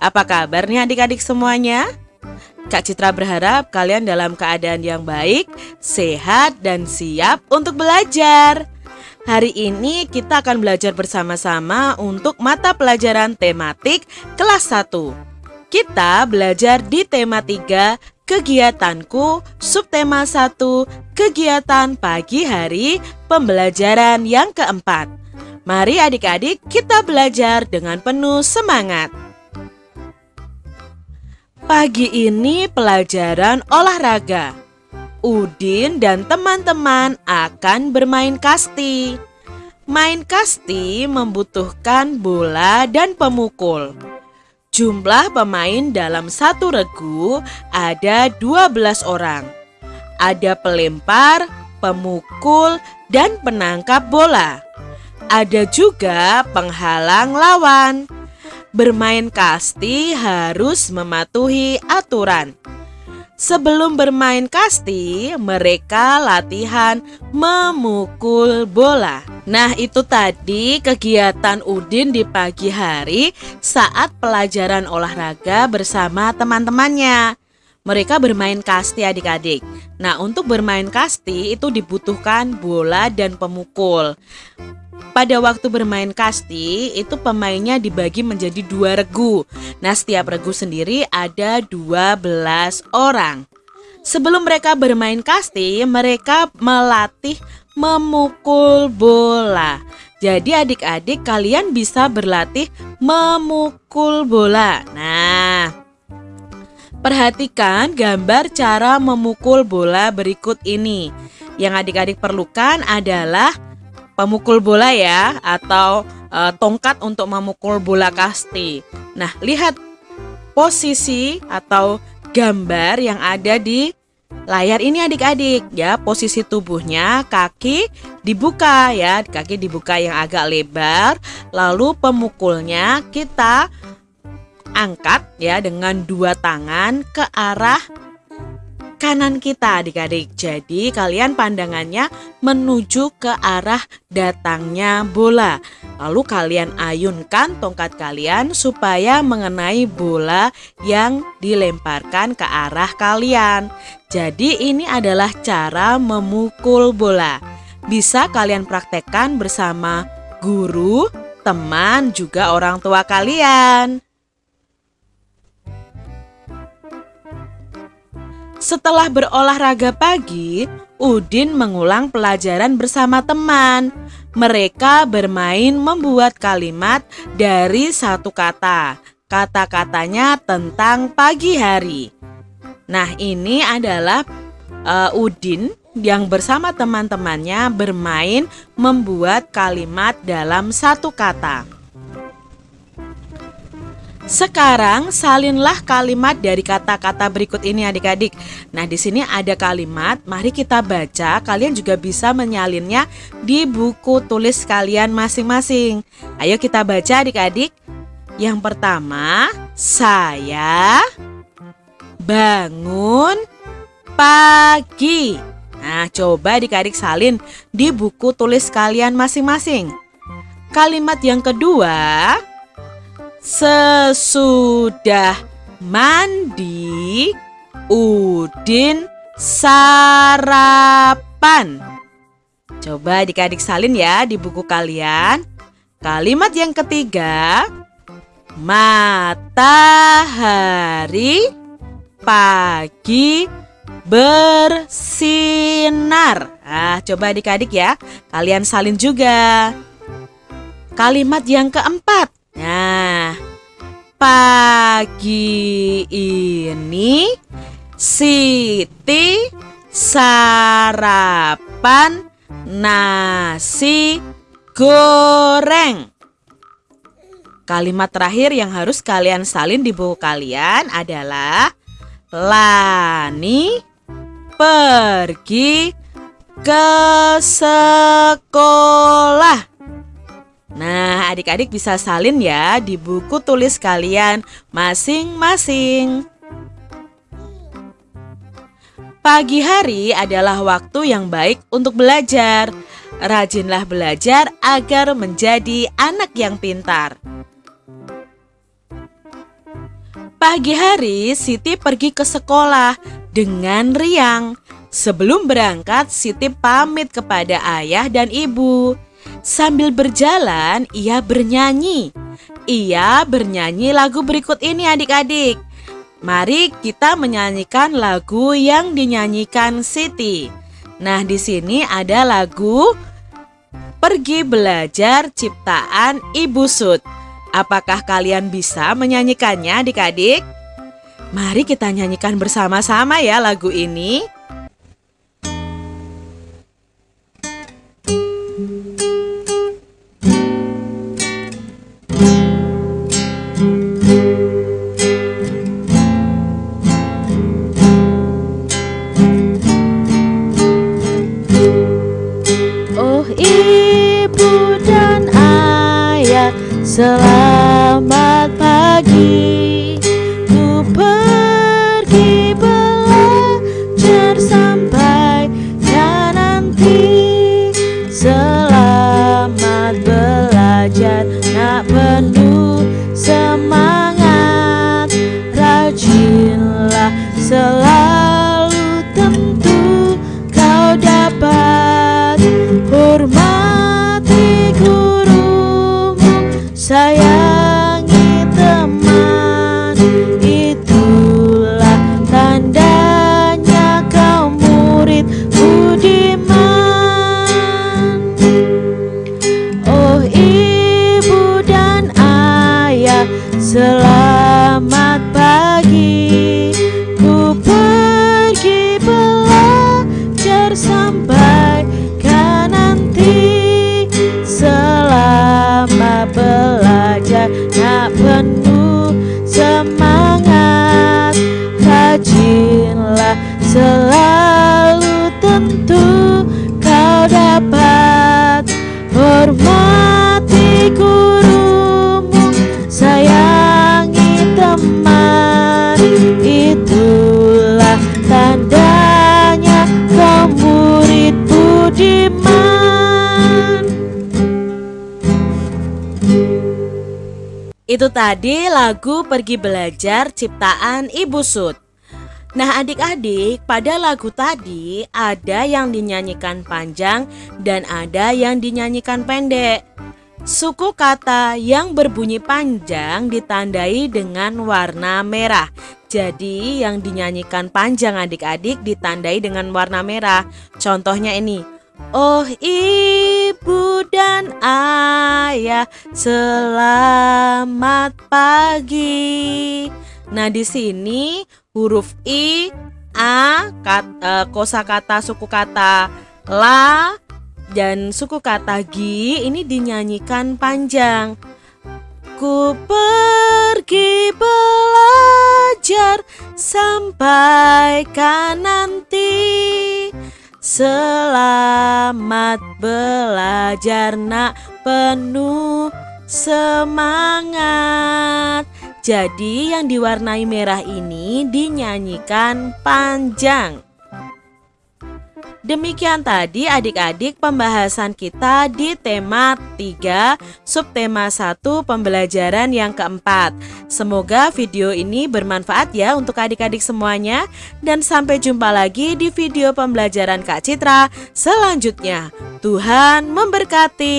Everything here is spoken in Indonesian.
Apa kabarnya adik-adik semuanya? Kak Citra berharap kalian dalam keadaan yang baik, sehat, dan siap untuk belajar. Hari ini kita akan belajar bersama-sama untuk mata pelajaran tematik kelas 1. Kita belajar di tema 3, kegiatanku, subtema 1, kegiatan pagi hari, pembelajaran yang keempat. Mari adik-adik kita belajar dengan penuh semangat. Pagi ini pelajaran olahraga. Udin dan teman-teman akan bermain kasti. Main kasti membutuhkan bola dan pemukul. Jumlah pemain dalam satu regu ada 12 orang. Ada pelempar, pemukul, dan penangkap bola. Ada juga penghalang lawan. Bermain kasti harus mematuhi aturan. Sebelum bermain kasti, mereka latihan memukul bola. Nah, itu tadi kegiatan Udin di pagi hari saat pelajaran olahraga bersama teman-temannya. Mereka bermain kasti adik-adik. Nah, untuk bermain kasti itu dibutuhkan bola dan pemukul. Pada waktu bermain kasti, itu pemainnya dibagi menjadi dua regu. Nah, setiap regu sendiri ada 12 orang. Sebelum mereka bermain kasti, mereka melatih memukul bola. Jadi adik-adik kalian bisa berlatih memukul bola. Nah, perhatikan gambar cara memukul bola berikut ini. Yang adik-adik perlukan adalah pemukul bola ya atau e, tongkat untuk memukul bola kasti. Nah, lihat posisi atau gambar yang ada di layar ini adik-adik ya. Posisi tubuhnya kaki dibuka ya, kaki dibuka yang agak lebar. Lalu pemukulnya kita angkat ya dengan dua tangan ke arah kanan kita adik-adik. Jadi kalian pandangannya menuju ke arah datangnya bola. Lalu kalian ayunkan tongkat kalian supaya mengenai bola yang dilemparkan ke arah kalian. Jadi ini adalah cara memukul bola. Bisa kalian praktekkan bersama guru, teman, juga orang tua kalian. Setelah berolahraga pagi, Udin mengulang pelajaran bersama teman. Mereka bermain membuat kalimat dari satu kata. Kata-katanya tentang pagi hari. Nah, ini adalah uh, Udin yang bersama teman-temannya bermain membuat kalimat dalam satu kata. Sekarang salinlah kalimat dari kata-kata berikut ini adik-adik. Nah, di sini ada kalimat, mari kita baca. Kalian juga bisa menyalinnya di buku tulis kalian masing-masing. Ayo kita baca adik-adik. Yang pertama, saya bangun pagi. Nah, coba adik-adik salin di buku tulis kalian masing-masing. Kalimat yang kedua, Sesudah mandi, Udin sarapan. Coba adik-adik salin ya di buku kalian. Kalimat yang ketiga, matahari pagi bersinar. Ah, coba adik-adik ya, kalian salin juga. Kalimat yang keempat, Nah, pagi ini Siti sarapan nasi goreng. Kalimat terakhir yang harus kalian salin di buku kalian adalah Lani pergi ke sekolah. Nah, adik-adik bisa salin ya di buku tulis kalian masing-masing. Pagi hari adalah waktu yang baik untuk belajar. Rajinlah belajar agar menjadi anak yang pintar. Pagi hari, Siti pergi ke sekolah dengan riang. Sebelum berangkat, Siti pamit kepada ayah dan ibu. Sambil berjalan, ia bernyanyi. Ia bernyanyi lagu berikut ini adik-adik. Mari kita menyanyikan lagu yang dinyanyikan Siti. Nah, di sini ada lagu Pergi Belajar ciptaan Ibu Sud. Apakah kalian bisa menyanyikannya adik-adik? Mari kita nyanyikan bersama-sama ya lagu ini. Oh ibu dan ayah selamat pagi Rajinlah selalu tentu kau dapat Hormati gurumu, sayangi teman Itulah tandanya kau murid budiman Itu tadi lagu Pergi Belajar ciptaan Ibu Sud. Nah adik-adik, pada lagu tadi ada yang dinyanyikan panjang dan ada yang dinyanyikan pendek. Suku kata yang berbunyi panjang ditandai dengan warna merah. Jadi yang dinyanyikan panjang adik-adik ditandai dengan warna merah. Contohnya ini. Oh ibu dan ayah selamat pagi. Nah di sini huruf i, a, kat, eh, kosakata suku kata la dan suku kata gi ini dinyanyikan panjang. Ku pergi belajar sampai nanti Selamat belajar nak penuh semangat Jadi yang diwarnai merah ini dinyanyikan panjang Demikian tadi adik-adik pembahasan kita di tema 3 subtema 1 pembelajaran yang keempat. Semoga video ini bermanfaat ya untuk adik-adik semuanya dan sampai jumpa lagi di video pembelajaran Kak Citra selanjutnya. Tuhan memberkati.